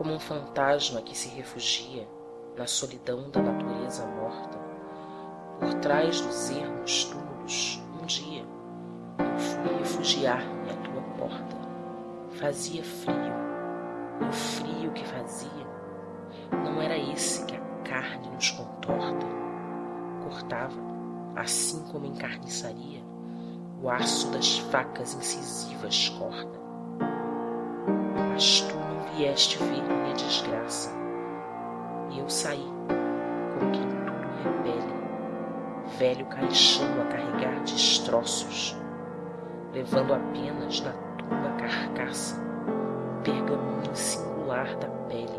como um fantasma que se refugia na solidão da natureza morta por trás dos ermos túmulos um dia eu fui refugiar-me à tua porta. Fazia frio e o frio que fazia não era esse que a carne nos contorta. Cortava assim como em carniçaria o aço das facas incisivas corta mas tu não vieste ver minha desgraça. E eu saí como quem tudo repele. Velho caixão a carregar destroços levando apenas na tumba carcaça o pergaminho singular da pele